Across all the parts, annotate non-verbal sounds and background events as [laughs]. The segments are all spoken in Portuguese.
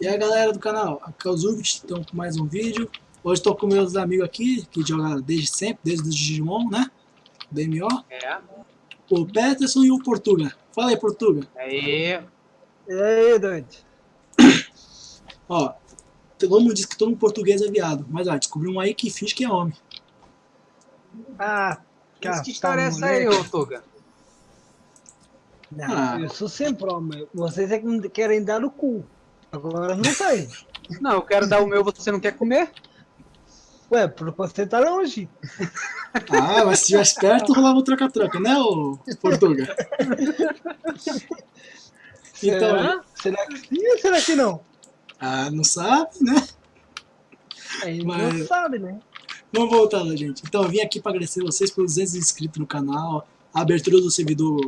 E aí galera do canal, aqui é o Zubit, estamos com mais um vídeo. Hoje estou com meus amigos aqui, que jogam desde sempre, desde o Digimon, né? DMO. É. O Peterson e o Portuga. Fala aí, Portuga. Aí. E aí, Dante? Ó, todo mundo diz que todo mundo português é viado, mas ó, descobri um aí que finge que é homem. Ah, Mas que história é essa aí, ô Tuga? Não, Ah. eu sou sempre homem. Vocês é que me querem dar o cu. Agora não sei. Não, eu quero dar o meu, você não quer comer? Ué, você tá longe. Ah, mas se tivesse perto, rolava o troca-troca, né, ô Portuga? Então, será? Será que sim ou será que não? ah, não sabe, né? Aí Mas- não sabe, né? Vamos voltar lá, gente. Então, eu vim aqui para agradecer vocês pelos 200 inscritos no canal, a abertura do servidor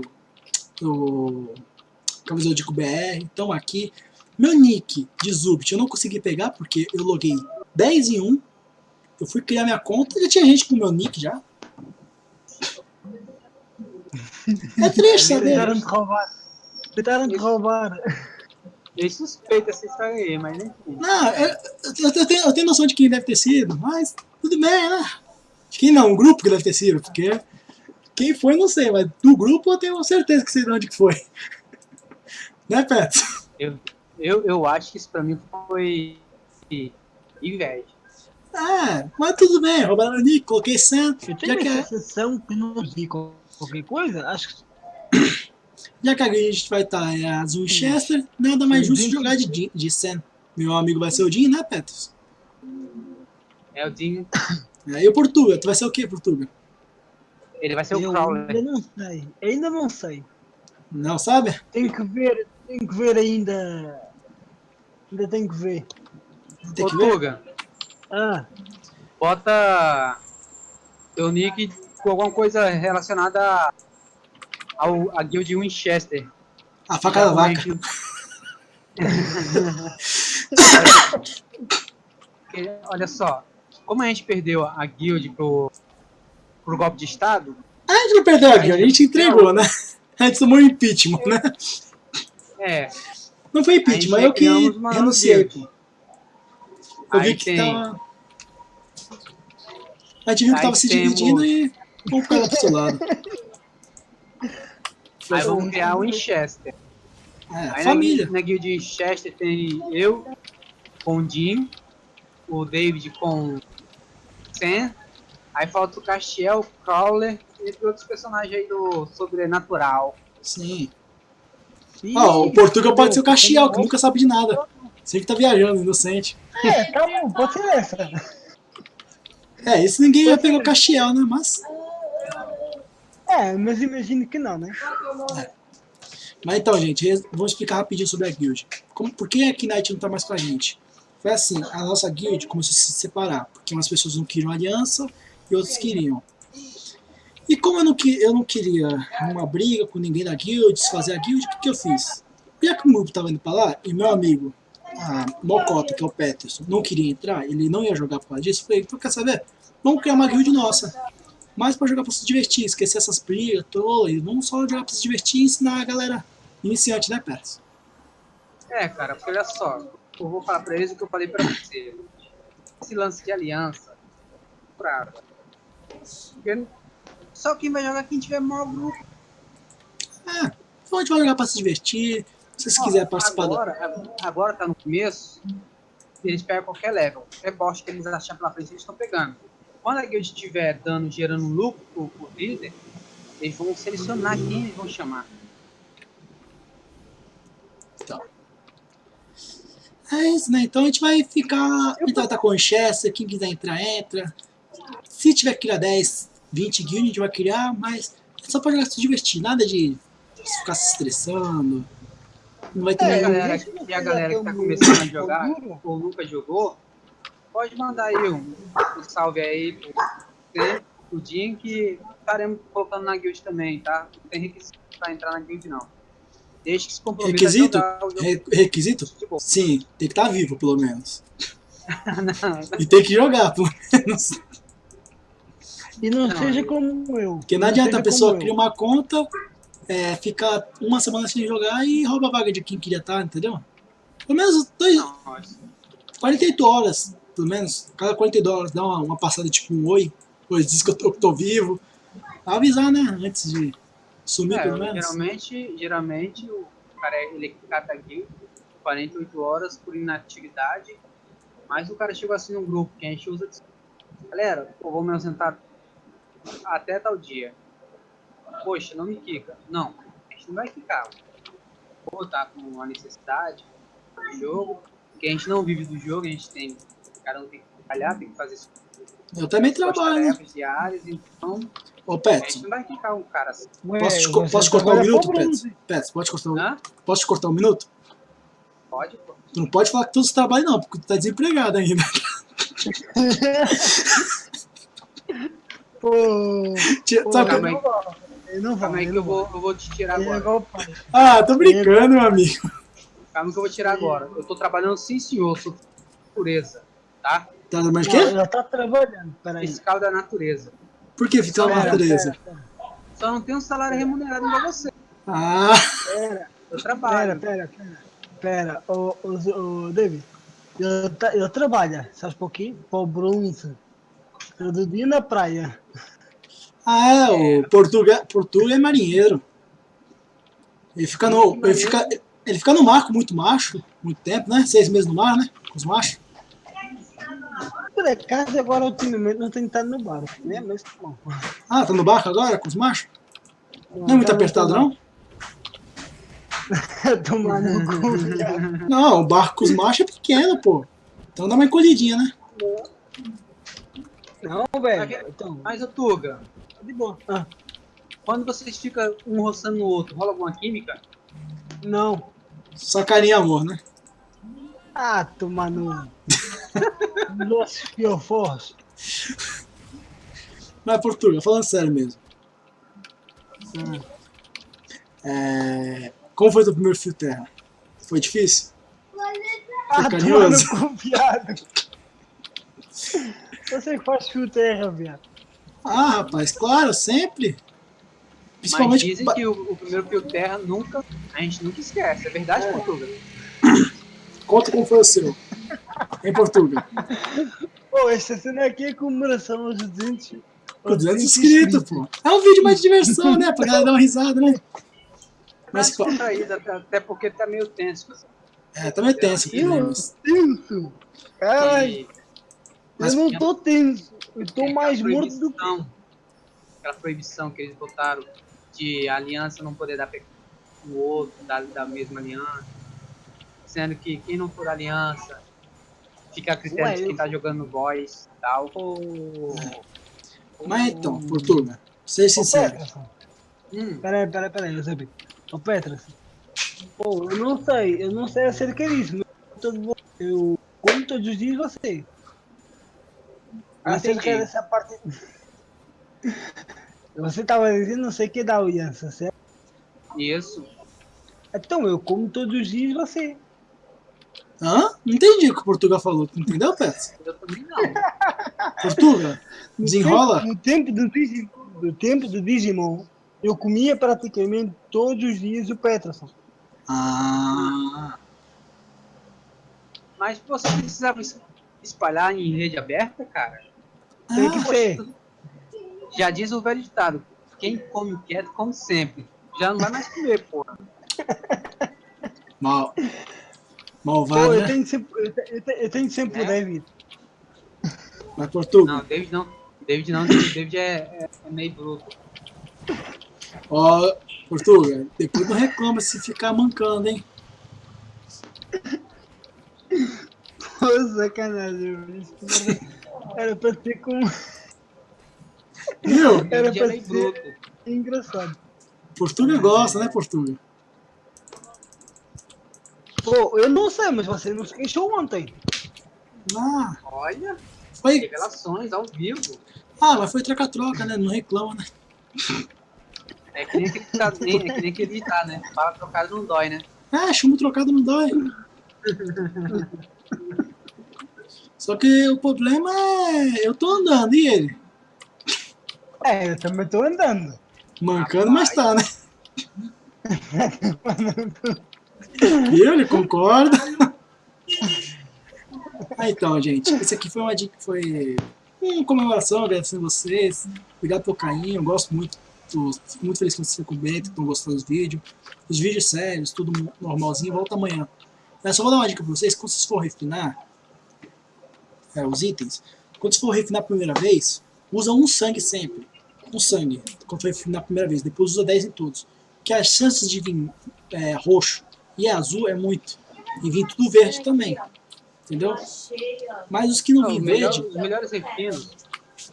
do Camisodico BR. Então, aqui, meu nick de Zubit eu não consegui pegar porque eu loguei 10 em 1. Eu fui criar minha conta e já tinha gente com meu nick já. É triste saber. Tentaram te roubar. Tentaram te roubar. Eu suspeito essa história aí, mas nem Não, eu, eu- eu tenho, eu tenho noção de quem deve ter sido, mas tudo bem, né? De quem não, um grupo que deve ter sido, porque quem foi não sei, mas do grupo eu tenho certeza que sei de onde que foi. [laughs] Né, Petro? eu, eu, eu acho que isso pra mim foi inveja. Ah, mas tudo bem, roubaram o nick, coloquei santo, Eu já que, a sensação que não vi qualquer coisa. Acho que já que a gente vai estar em as Winchester, nada mais justo jogar de, Jin- de Sen. Meu amigo vai ser o Jin, né, Petros? É o Dinho, É, E o Portuga, tu vai ser o que, Portuga? ele vai ser o eu Crawler. ainda não sei. Ainda não sei. Não sabe? Tenho que ver. Tenho que ver ainda. Ainda tenho que ver. Tem Ô que ver. Tuga, Ah, bota teu nick com alguma coisa relacionada ao a guild Winchester. A faca da vaca. Porque, [laughs] Olha só, como a gente perdeu a guild pro, pro golpe de estado, A gente não perdeu a guia, a gente entregou, né? A gente tomou um impeachment, né? É, Não foi impeachment, eu que renunciei. Eu vi que tem- tava. A gente viu que Aí tava se dividindo e vamos ficar lá pro seu lado. aí vamos criar o Winchester. É, Aí família. Na, na guild Winchester tem eu com o Jim, o David com Sam, aí falta o Castiel, o Crawler e outros personagens aí do Sobrenatural. Sim. Ih, Ó, o Portugal pode ser o Caxiel, que nunca sabe de nada. Sempre tá viajando, inocente. É, bom, pode ser essa. É, isso ninguém ia pegar o Caxiel, né? Mas. É, mas imagino que não, né? Mas então, gente, vamos explicar rapidinho sobre a guild. Como, por que a Knight não tá mais com a gente? Foi assim, a nossa guild começou a se separar, porque umas pessoas não queriam aliança e outros queriam. E como eu não, que- eu não queria uma briga com ninguém da guild, desfazer a guild, o que, que eu fiz? Já que o grupo tava indo pra lá, e meu amigo, a Mocota, que é o Peterson, não queria entrar, ele não ia jogar por causa disso, eu falei, então quer saber? Vamos criar uma guild nossa. Mas pra jogar pra se divertir, esquecer essas brigas e vamos só jogar pra se divertir e ensinar a galera iniciante, né, Peterson? É, cara, porque olha só, eu vou falar pra eles o que eu falei pra você. Esse lance de aliança. Porque só quem vai jogar é quem tiver maior grupo. É, então a gente vai jogar pra se divertir. Se vocês Ó, quiserem participar da. agora, agora tá no começo, eles pegam qualquer level. Qualquer bosta que eles acharem pela frente, eles estão pegando. Quando a guild estiver dando, gerando lucro pro, pro líder, eles vão selecionar quem eles vão chamar. É isso, né? Então a gente vai ficar. Vai estar com o Chester, quem quiser entrar, entra. Se tiver que criar 10, 20 guilds, a gente vai criar, mas é só pra jogar se divertir, nada de ficar se estressando. Não vai ter a É, nenhum. galera, e a galera que tá começando a jogar ou nunca jogou, pode mandar aí um, um salve aí pro você, pro Jim, que estaremos colocando na guild também, tá? Não tem requisito pra entrar na guild, não. Desde que se comprometa Requisito? o Re- requisito? Sim, tem que estar vivo, pelo menos. [laughs] Não, E tem que jogar, pelo [laughs] menos. E não, Não, seja como eu. Porque não adianta a pessoa eu. uma conta, é, ficar uma semana sem jogar e rouba a vaga de quem queria estar, entendeu? Pelo menos dois, Não, mas 48 horas, pelo menos. Cada 48 horas dá uma, uma passada tipo um oi. Pois diz que eu tô, tô vivo. Pra avisar, né? Antes de sumir, É, pelo menos. geralmente, geralmente o cara ele cata guild 48 horas por inatividade, mas o cara chegou assim no grupo que a gente usa. Galera, pô, vou me ausentar até tal dia. Poxa, não me quica. Não, a gente não vai quicar. Ou tá com uma necessidade do jogo, que a gente não vive do jogo, a gente tem. Cada um tem que trabalhar, tem que fazer suas Eu também trabalho, né? diárias, então Ô, a Pet, gente não vai quicar um cara assim. Ué, posso te, co- posso cortar um minuto, Pet? Pet, pode cortar um, Hã? posso te cortar um minuto? Pode, pô. Tu não pode falar que todos trabalham, não, porque tu tá desempregado ainda. [laughs] Pô, Tia- pô, sabe- eu não vou. Calma aí que eu não vou, eu vou te tirar Ele é agora. Ah, tô brincando, meu amigo. Calma que eu vou tirar agora. Eu tô trabalhando sim, senhor. Sou natureza, tá? Tá Não, quê? ela tá trabalhando, peraí. Fiscal da natureza. Por que fiscal da Pera, natureza? pera, Só não tenho um salário remunerado igual você. Ah, Pera, Eu pera, trabalho. pera, pera. Pera, ô, ô, ô, David. Eu, eu trabalho, sabe por quê? Por bronze. Todo dia na praia. Ah é, o Portuga, Portuga é marinheiro. Ele fica no, ele fica, ele fica no mar com muito macho, muito tempo, né? Seis meses no mar, né? Com os machos. Por acaso, agora, ultimamente, não tenho estado no bar. Né? Mas, bom. Ah, tá no barco agora com os machos? Não é muito apertado, não? Tomar no cu. Não, o barco com os machos é pequeno, pô. Então dá uma encolhidinha, né? Não, velho. Então, Mas, ô Tuga, tá de boa. Ah, quando vocês ficam um roçando no outro, rola alguma química? não. Só carinho e amor, né? Ah, tomar no. Los fiofós. Mas, Portuga, falando sério mesmo. Ah. É... Como foi teu primeiro fio terra? Foi difícil? Ah, tomar carinhoso. no cu, viado. Você que faz fio terra, viado. Ah, rapaz, claro, sempre. Mas Principalmente. dizem ba- que o, o primeiro fio terra nunca. A gente nunca esquece. É verdade, É. Portuga? Conta como foi o seu. Em Portugal. Pô, essa cena aqui é comemoração aos 200. Com 200 inscritos, pô. É um vídeo mais de diversão, né? Pra galera dar uma risada, né? Mas Mas, pô, contraído, até, até porque tá meio tenso. é, também tenso aqui, né? Eu Mas, tenso. E Mas- eu não tô tenso. Eu tô tem mais morto do que. Aquela proibição que eles botaram de aliança não poder dar o outro da, da mesma aliança. Sendo que quem não for aliança fica a critério Ué, de quem eu- tá jogando boys e tal. Mas então, Portugal, seja Ô, sincero. Hum, Peraí, peraí, peraí, eu sabia. Ô, Petras. Pô, eu não sei, eu não sei acerca disso. mas Eu como todos os dias você. Ah, Acerca dessa parte. Você tava dizendo não sei o que da aliança, certo? isso. Então eu como todos os dias você. Hã? Não entendi o que o Portugal falou. Tu entendeu, Pets? Eu também não. [laughs] Portugal? No Desenrola? tempo- No tempo do Digimon, do tempo do Digimon, eu comia praticamente todos os dias o Peterson. Ah. Mas você precisava es- espalhar em rede aberta, cara? Tem que ah ser. Já diz o velho ditado: quem come quieto, come sempre. Já não vai mais comer, porra. mal. Pô, Malvado, eu né? tenho sempre, eu te- eu te- eu tenho sempre o Né? David. Mas, Portugal, Não, David não. David não, David é, é- é meio bruto. ó, Portugal, depois não reclama se ficar mancando, hein? Pô, sacanagem, era- pra ser com. Viu? [laughs] Era é pra ser engraçado. Portugal gosta, né, Portugal? Pô, eu não sei, mas você não se queixou ontem. Ah, Olha, foi. revelações ao vivo. Ah, mas foi troca-troca, né? Não reclama, né? É que nem aquele nem- é que nem aquele ditado, né? Fala trocado não dói, né? Ah, chumbo trocado não dói. [laughs] Só que o problema é. Eu tô andando, e ele? É, eu também tô andando. Mancando, mas tá, né? E ele concorda. Ah, então, gente, esse aqui foi uma dica, foi uma comemoração, agradecendo vocês. Obrigado pelo carinho, eu gosto muito. Tô, fico muito feliz que vocês comentam, que estão gostando dos vídeos. Os vídeos sérios, tudo normalzinho, volta amanhã. Eu só vou dar uma dica pra vocês, quando vocês for refinar é, os itens, quando vocês for refinar a primeira vez, usa um sangue sempre. Um sangue, quando for refinar a primeira vez, depois usa 10 em todos. Que as chances de vir é, roxo e azul é muito. E vir tudo verde também. Entendeu? Mas os que não Não, vêm os melhor- verde os melhores refinos.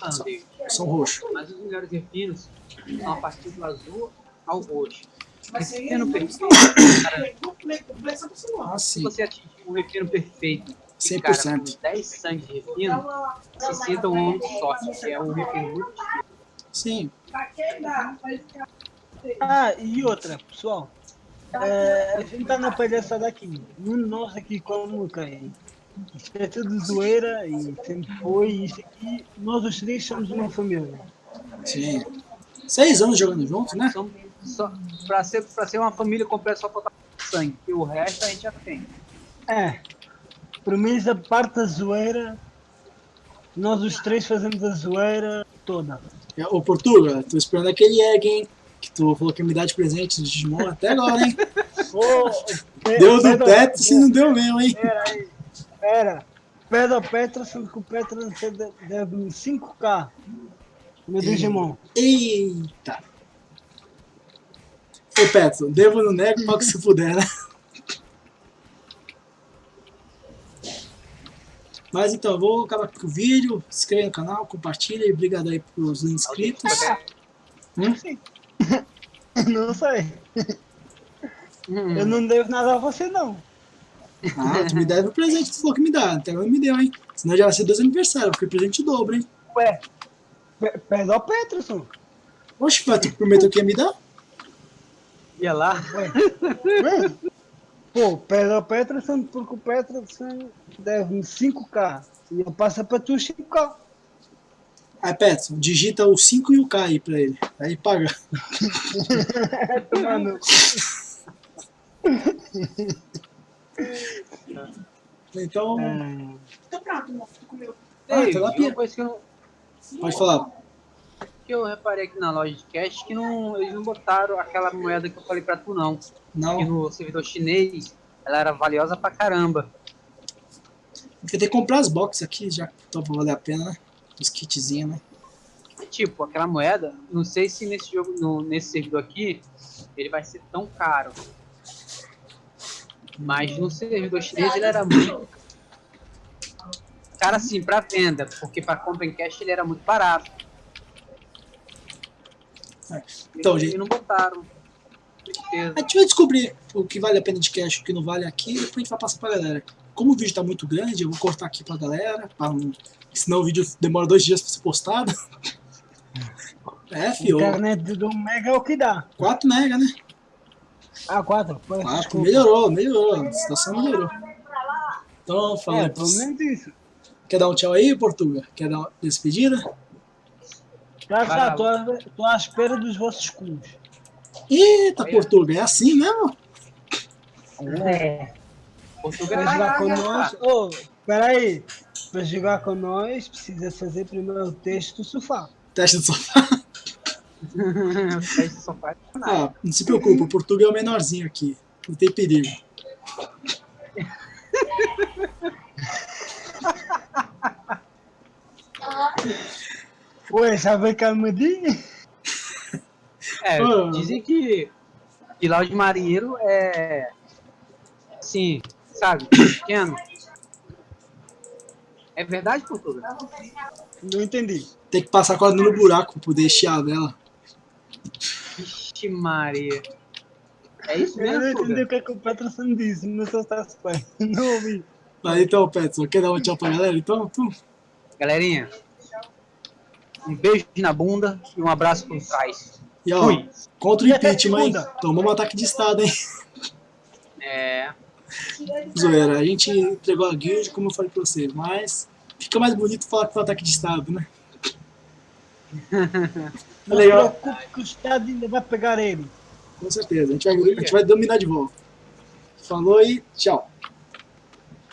Ah, David, são roxos. mas os melhores refinos são a partir do azul ao roxo. Mas Refino perfeito, cara, Ah, se sim. você atingir um refino perfeito, 100%. cara, com 10 sangue de refino, se sinta um homem de sorte, que é um refino Sim. Ah, e outra, pessoal. É, a gente tá na palhaçada aqui. Um nós aqui como cai. Isso é tudo zoeira e sempre foi. Isso aqui, nós os três somos uma família. Sim. Seis anos jogando juntos, né? São, só, pra, ser, pra ser uma família completa só falta sangue, e o resto a gente já tem. É. Por mim, a parte da zoeira, nós os três fazemos a zoeira toda. É, Ô, Portuga, tô esperando aquele egg, hein? Que tu falou que ia me dar de presente de Digimon até agora, hein? Deu do teto se não deu mesmo, hein? Pera aí, pera. Pede ao Petra, que o Petra deve 5k no Digimon. Eita! Ô, Petro, devo no nego que se puder, né? Mas então, eu vou acabar aqui com o vídeo. Se inscreve no canal, compartilha e obrigado aí pros inscritos. Hum? [laughs] Não sei. Hum. Eu não devo nada a você, não. Ah, tu me deve o presente que tu falou que me dá. Até agora não me deu, hein? Senão já vai ser dois aniversários, porque presente dobro, hein? Ué, pe- pede ao Peterson. Oxe, Petro, prometeu que ia me dar? Ia lá, Ué, [laughs] Pô, pede ao Peterson porque o Peterson deve 5k. E eu passo pra tu 5k. Aí, Petro, digita o 5 e o K aí pra ele. Aí paga. Mano, [laughs] Então, é, Tô pronto, moço. Tu comeu. Ah, Ei, tá lá, Pia. uma coisa que eu, pode falar. Que eu reparei aqui na loja de cash que não, eles não botaram aquela moeda que eu falei pra tu não. Que Não, no servidor chinês ela era valiosa pra caramba. porque tem que comprar as boxes aqui, já que pra valer a pena, né? Os kitzinhos, né? Tipo, aquela moeda, não sei se nesse jogo, no, nesse servidor aqui, ele vai ser tão caro. Mas no servidor chinês ele era muito. Cara, assim, pra venda, porque pra compra em cash ele era muito barato. É. Então, gente- e não botaram. A gente vai descobrir o que vale a pena de cash e o que não vale aqui, e depois a gente vai passar pra galera. Como o vídeo tá muito grande, eu vou cortar aqui pra galera, pra não... senão o vídeo demora dois dias pra ser postado. É, fio, internet do Mega é o que dá. 4 mega, né? Ah, 4. Pô, 4, desculpa. melhorou, melhorou, a situação melhorou. Então, É, pelo menos isso. Quer dar um tchau aí, Portuga? Quer dar uma despedida? Já lá. tô, à- tô à espera dos vossos cus. Eita, Olha. Portuga, é assim mesmo? É. Portugal Pra é jogar com nós. Ô, peraí. Pra jogar com nós, precisa fazer primeiro o teste do sofá. Teste do sofá. [laughs] É. Ah, não se preocupa, o Portuga é o menorzinho aqui. Não tem perigo. [laughs] Ué, já vem calmadinho? É, Ah. dizem que, que lá de marinheiro é. Sim, sabe? Pequeno. É verdade, Portugal? Não entendi. Tem que passar a corda no buraco pra poder estiar dela. Vixe, Maria. É isso Eu não mesmo, entendi Portugal? o que, é que o Peterson disse, eu estava [laughs] bem. Não ouvi. Mas então, Petson, quer dar um tchau pra galera? Então, tu? Galerinha, um beijo na bunda e um abraço por trás. E ó, Fui. contra o impeachment, hein? Tomou um ataque de estado, hein? É. Zoeira, a gente entregou a guild, como eu falei pra vocês, mas fica mais bonito falar que foi um ataque de estado, né? Não Legal. se preocupe que o Estado ainda vai pegar ele. Com certeza, a gente vai, a gente vai dominar de volta. Falou e tchau.